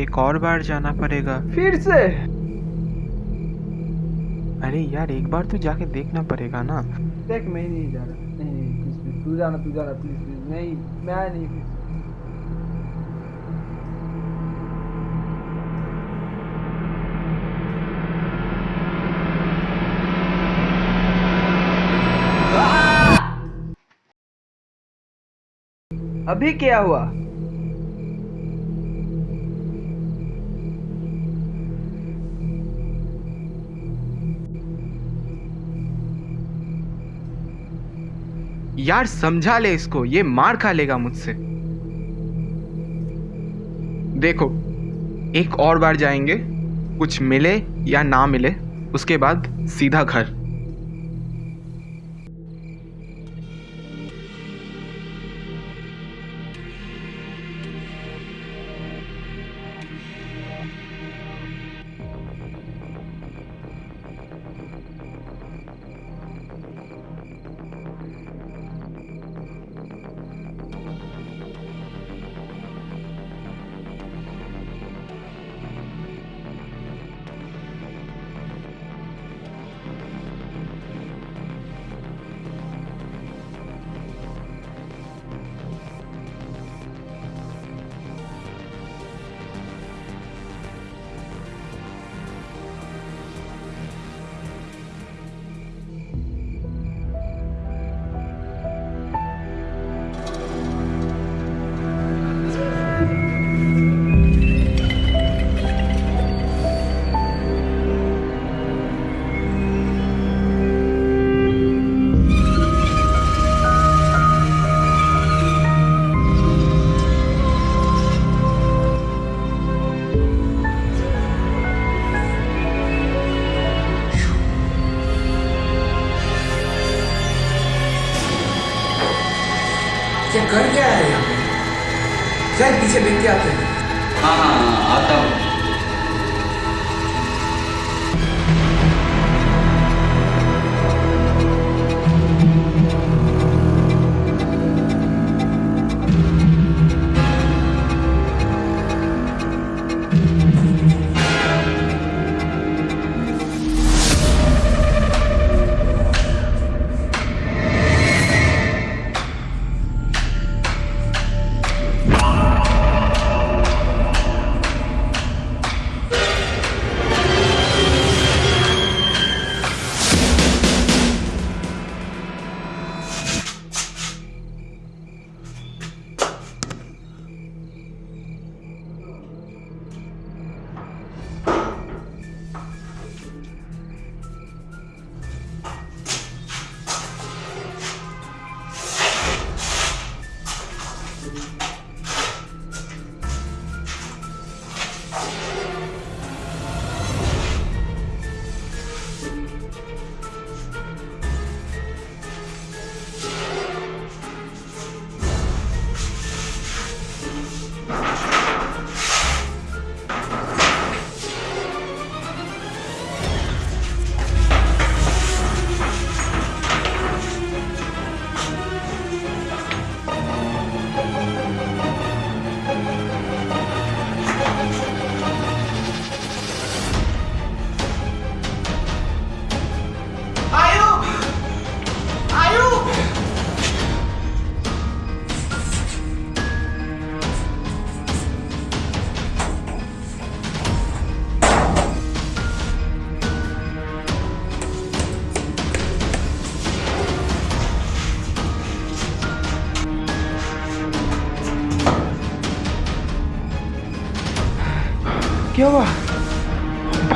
एक और बार जाना पड़ेगा। फिर से? अरे यार एक बार तो जाके देखना पड़ेगा ना। देख मैं नहीं जा रहा। नहीं नहीं तू जाना तू जाना प्लीज़ प्लीज़ नहीं मैं नहीं। अभी क्या हुआ? यार समझा ले इसको, ये मार खा लेगा मुझसे। देखो, एक और बार जाएँगे, कुछ मिले या ना मिले, उसके बाद सीधा घर। कर क्या है? यहाँ पे शायद पीछे देख के आते हैं? हाँ हाँ हाँ आता हूँ।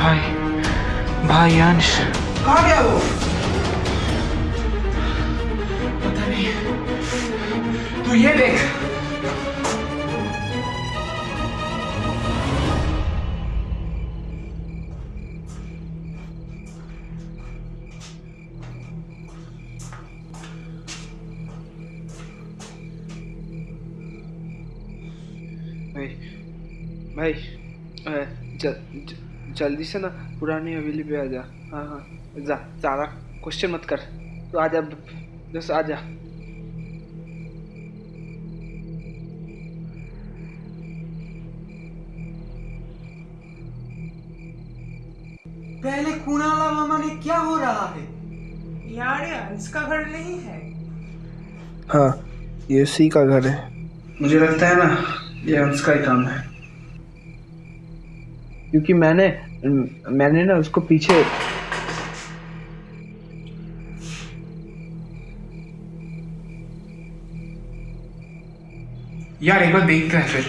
भाई भाई अंश। कहाँ गया वो? पता नहीं। तू ये देख। भाई भाई अ, ज, ज, जल्दी से ना पुरानी हवेली पे आ जा। हाँ हाँ जा सारा क्वेश्चन मत कर। तो आ जा बस आ जा। पहले खूनाला मामा ने क्या हो रहा है? यार ये का घर नहीं है। हाँ ये उसी का घर है। मुझे लगता है ना ये अंश का ही काम है। क्योंकि मैंने मैंने ना उसको पीछे यार एक बार देखते हैं फिर।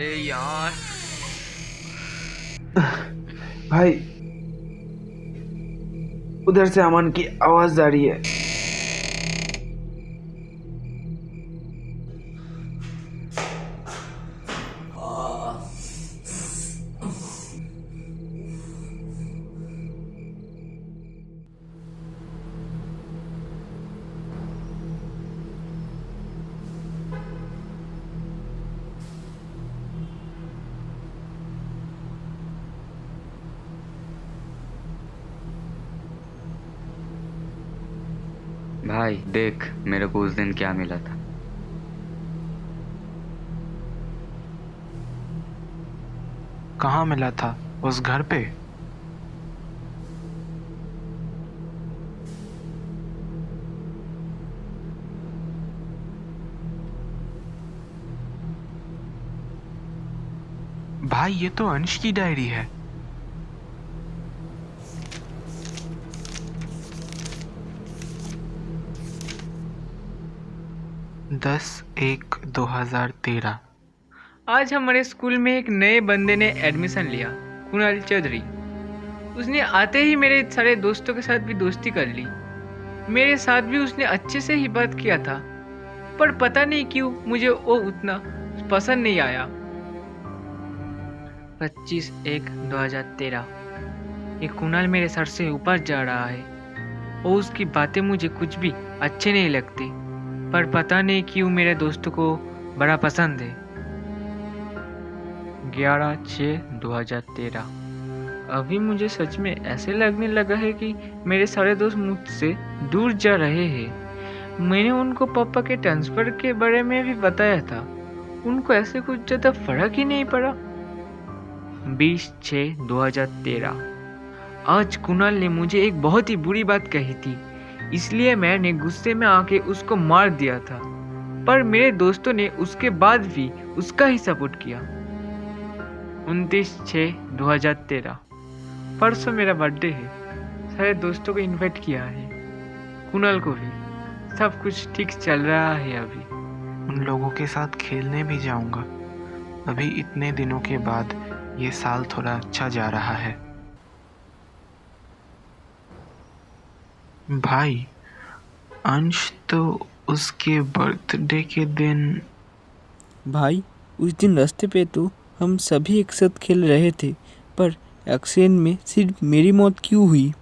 अरे यार। भाई उधर से अमन की आवाज़ आ रही है। भाई, देख मेरे को उस दिन क्या मिला था। कहाँ मिला था? उस घर पे? भाई, ये तो अंश की डायरी है। दस एक दो हज़ार तेरह। आज हमारे स्कूल में एक नए बंदे ने एडमिशन लिया, कुणाल चौधरी। उसने आते ही मेरे सारे दोस्तों के साथ भी दोस्ती कर ली। मेरे साथ भी उसने अच्छे से ही बात किया था, पर पता नहीं क्यों मुझे वो उतना पसंद नहीं आया। पच्चीस एक दो हज़ार तेरह। ये कुणाल मेरे सर से ऊपर जा रहा है और उसकी बातें मुझे कुछ भी अच्छे नहीं लगती। पर पता नहीं क्यों मेरे दोस्त को बड़ा पसंद है। ग्यारह छः दो हज़ार तेरह। अभी मुझे सच में ऐसे लगने लगा है कि मेरे सारे दोस्त मुझसे दूर जा रहे हैं। मैंने उनको पापा के ट्रांसफ़र के बारे में भी बताया था। उनको ऐसे कुछ ज़्यादा फ़र्क ही नहीं पड़ा। बीस छः दो हज़ार तेरह। आज कुणाल ने मुझे एक बहुत ही बुरी बात कही थी। इसलिए मैंने गुस्से में आके उसको मार दिया था। पर मेरे दोस्तों ने उसके बाद भी उसका ही सपोर्ट किया। उनतीस छः दो हज़ार तेरह। परसों मेरा बर्थडे है। सारे दोस्तों को इनवाइट किया है। कुणाल को भी। सब कुछ ठीक चल रहा है अभी। उन लोगों के साथ खेलने भी जाऊँगा। अभी इतने दिनों के बाद ये साल थोड़ा अच्छा जा रहा है। भाई, अंश तो उसके बर्थडे के दिन भाई, उस दिन रास्ते पे तो हम सभी एक साथ खेल रहे थे, पर एक्सीडेंट में सिर्फ़ मेरी मौत क्यों हुई?